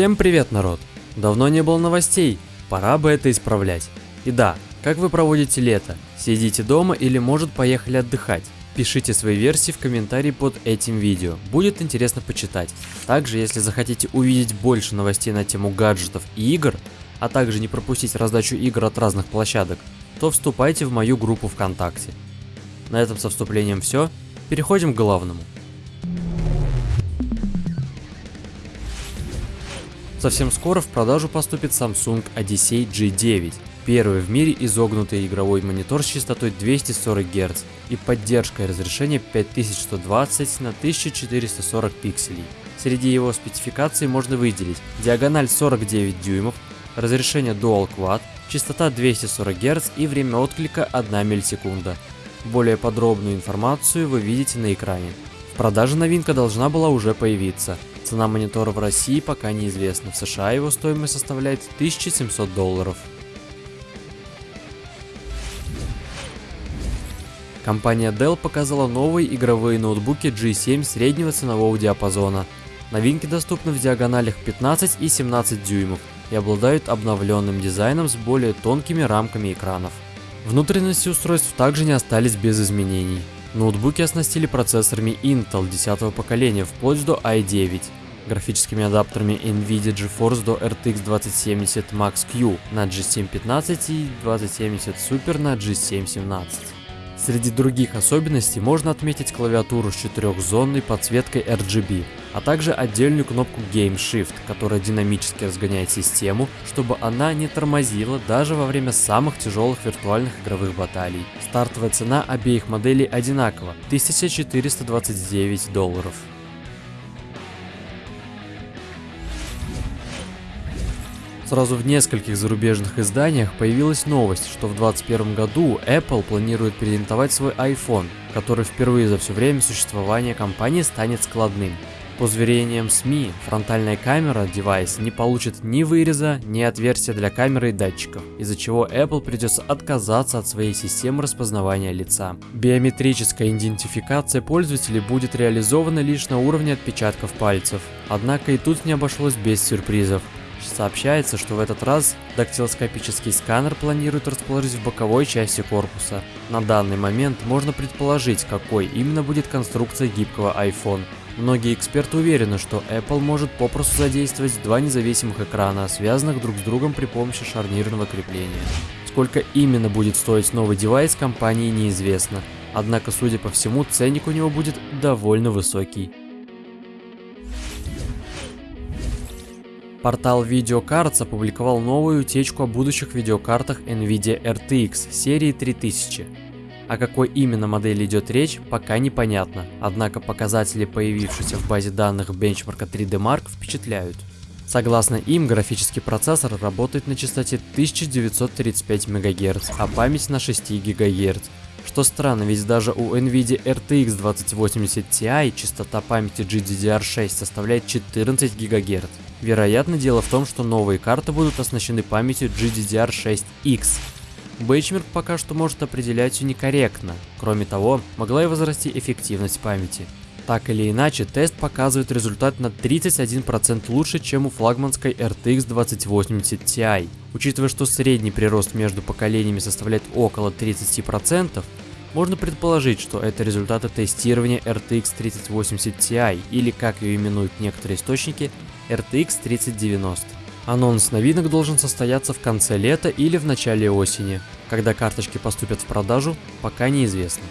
Всем привет, народ! Давно не было новостей, пора бы это исправлять. И да, как вы проводите лето? Сидите дома или может поехали отдыхать? Пишите свои версии в комментарии под этим видео, будет интересно почитать. Также, если захотите увидеть больше новостей на тему гаджетов и игр, а также не пропустить раздачу игр от разных площадок, то вступайте в мою группу ВКонтакте. На этом со вступлением все, переходим к главному. Совсем скоро в продажу поступит Samsung Odyssey G9, первый в мире изогнутый игровой монитор с частотой 240 Гц и поддержкой разрешения 5120 на 1440 пикселей. Среди его спецификаций можно выделить диагональ 49 дюймов, разрешение Dual Quad, частота 240 Гц и время отклика 1 миллисекунда. Более подробную информацию вы видите на экране. В продаже новинка должна была уже появиться – Цена монитора в России пока неизвестна, в США его стоимость составляет 1700 долларов. Компания Dell показала новые игровые ноутбуки G7 среднего ценового диапазона. Новинки доступны в диагоналях 15 и 17 дюймов и обладают обновленным дизайном с более тонкими рамками экранов. Внутренности устройств также не остались без изменений. Ноутбуки оснастили процессорами Intel 10 поколения вплоть до i9, графическими адаптерами NVIDIA GeForce до RTX 2070 Max Q на G715 и 2070 Super на G717. Среди других особенностей можно отметить клавиатуру с четырехзонной подсветкой RGB, а также отдельную кнопку Game Shift, которая динамически разгоняет систему, чтобы она не тормозила даже во время самых тяжелых виртуальных игровых баталий. Стартовая цена обеих моделей одинакова – 1429 долларов. Сразу в нескольких зарубежных изданиях появилась новость, что в 2021 году Apple планирует презентовать свой iPhone, который впервые за все время существования компании станет складным. По заверениям СМИ, фронтальная камера девайса не получит ни выреза, ни отверстия для камеры и датчиков, из-за чего Apple придется отказаться от своей системы распознавания лица. Биометрическая идентификация пользователей будет реализована лишь на уровне отпечатков пальцев. Однако и тут не обошлось без сюрпризов. Сообщается, что в этот раз дактилоскопический сканер планируют расположить в боковой части корпуса. На данный момент можно предположить, какой именно будет конструкция гибкого iPhone. Многие эксперты уверены, что Apple может попросту задействовать два независимых экрана, связанных друг с другом при помощи шарнирного крепления. Сколько именно будет стоить новый девайс, компании неизвестно. Однако, судя по всему, ценник у него будет довольно высокий. Портал Videocards опубликовал новую утечку о будущих видеокартах NVIDIA RTX серии 3000. О какой именно модели идет речь, пока непонятно, однако показатели, появившиеся в базе данных бенчмарка 3D Mark, впечатляют. Согласно им, графический процессор работает на частоте 1935 МГц, а память на 6 ГГц. Что странно, ведь даже у NVIDIA RTX 2080 Ti частота памяти GDDR6 составляет 14 ГГц. Вероятно, дело в том, что новые карты будут оснащены памятью GDDR6X. Бейчмерк пока что может определять ее некорректно. Кроме того, могла и возрасти эффективность памяти. Так или иначе, тест показывает результат на 31% лучше, чем у флагманской RTX 2080 Ti. Учитывая, что средний прирост между поколениями составляет около 30%, можно предположить, что это результаты тестирования RTX 3080 Ti, или как ее именуют некоторые источники, RTX 3090. Анонс новинок должен состояться в конце лета или в начале осени. Когда карточки поступят в продажу, пока неизвестно.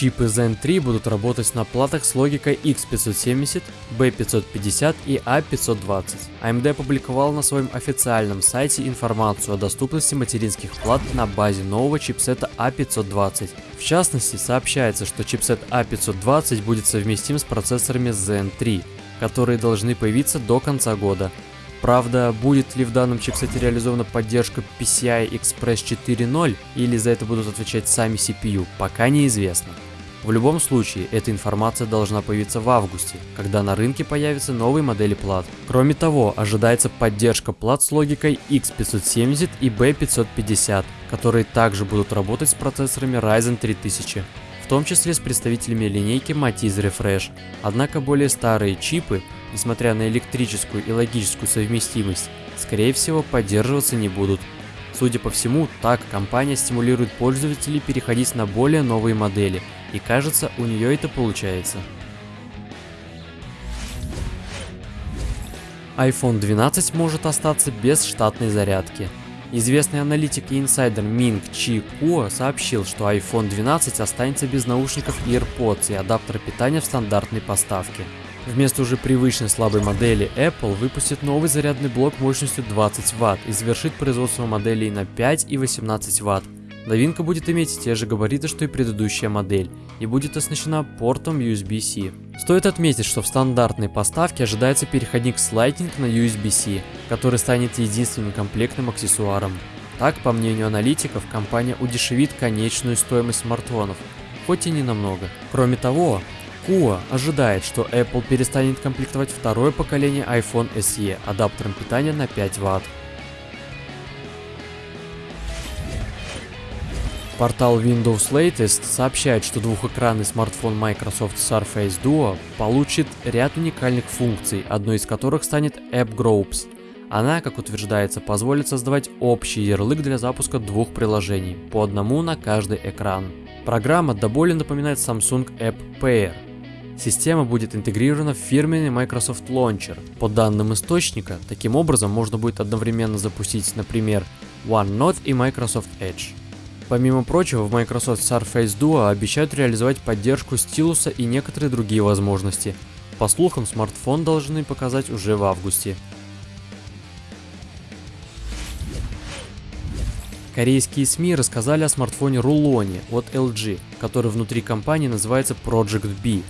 Чипы Zen 3 будут работать на платах с логикой X570, B550 и A520. AMD опубликовал на своем официальном сайте информацию о доступности материнских плат на базе нового чипсета A520. В частности, сообщается, что чипсет A520 будет совместим с процессорами Zen 3, которые должны появиться до конца года. Правда, будет ли в данном чипсете реализована поддержка PCI Express 4.0 или за это будут отвечать сами CPU, пока неизвестно. В любом случае, эта информация должна появиться в августе, когда на рынке появятся новые модели плат. Кроме того, ожидается поддержка плат с логикой X570 и B550, которые также будут работать с процессорами Ryzen 3000. В том числе с представителями линейки Matiz Refresh. Однако более старые чипы, несмотря на электрическую и логическую совместимость, скорее всего поддерживаться не будут. Судя по всему, так компания стимулирует пользователей переходить на более новые модели, и кажется, у нее это получается. iPhone 12 может остаться без штатной зарядки. Известный аналитик и инсайдер Минг Чи Куо сообщил, что iPhone 12 останется без наушников AirPods и адаптера питания в стандартной поставке. Вместо уже привычной слабой модели Apple выпустит новый зарядный блок мощностью 20 Вт и завершит производство моделей на 5 и 18 Вт. Новинка будет иметь те же габариты, что и предыдущая модель, и будет оснащена портом USB-C. Стоит отметить, что в стандартной поставке ожидается переходник с Lightning на USB-C, который станет единственным комплектным аксессуаром. Так, по мнению аналитиков, компания удешевит конечную стоимость смартфонов, хоть и не намного. Кроме того, Kua ожидает, что Apple перестанет комплектовать второе поколение iPhone SE адаптером питания на 5 Вт. Портал Windows Latest сообщает, что двухэкранный смартфон Microsoft Surface Duo получит ряд уникальных функций, одной из которых станет App Groups. Она, как утверждается, позволит создавать общий ярлык для запуска двух приложений, по одному на каждый экран. Программа до боли напоминает Samsung App Pair. Система будет интегрирована в фирменный Microsoft Launcher. По данным источника, таким образом можно будет одновременно запустить, например, OneNote и Microsoft Edge. Помимо прочего, в Microsoft Surface Duo обещают реализовать поддержку стилуса и некоторые другие возможности. По слухам, смартфон должны показать уже в августе. Корейские СМИ рассказали о смартфоне Рулоне от LG, который внутри компании называется Project B.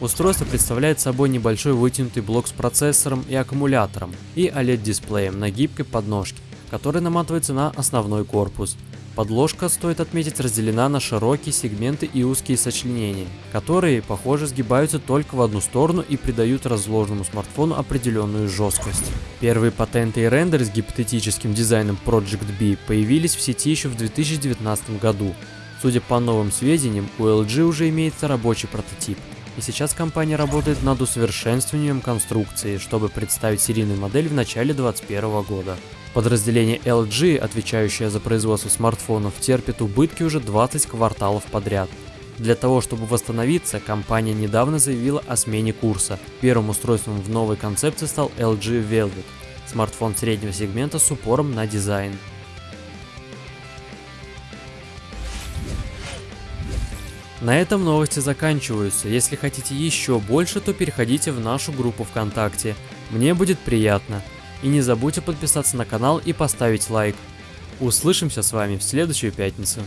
Устройство представляет собой небольшой вытянутый блок с процессором и аккумулятором и OLED-дисплеем на гибкой подножке, который наматывается на основной корпус – Подложка, стоит отметить, разделена на широкие сегменты и узкие сочленения, которые, похоже, сгибаются только в одну сторону и придают разложенному смартфону определенную жесткость. Первые патенты и рендеры с гипотетическим дизайном Project B появились в сети еще в 2019 году. Судя по новым сведениям, у LG уже имеется рабочий прототип, и сейчас компания работает над усовершенствованием конструкции, чтобы представить серийную модель в начале 2021 года. Подразделение LG, отвечающее за производство смартфонов, терпит убытки уже 20 кварталов подряд. Для того, чтобы восстановиться, компания недавно заявила о смене курса. Первым устройством в новой концепции стал LG Velvet, смартфон среднего сегмента с упором на дизайн. На этом новости заканчиваются. Если хотите еще больше, то переходите в нашу группу ВКонтакте. Мне будет приятно. И не забудьте подписаться на канал и поставить лайк. Услышимся с вами в следующую пятницу.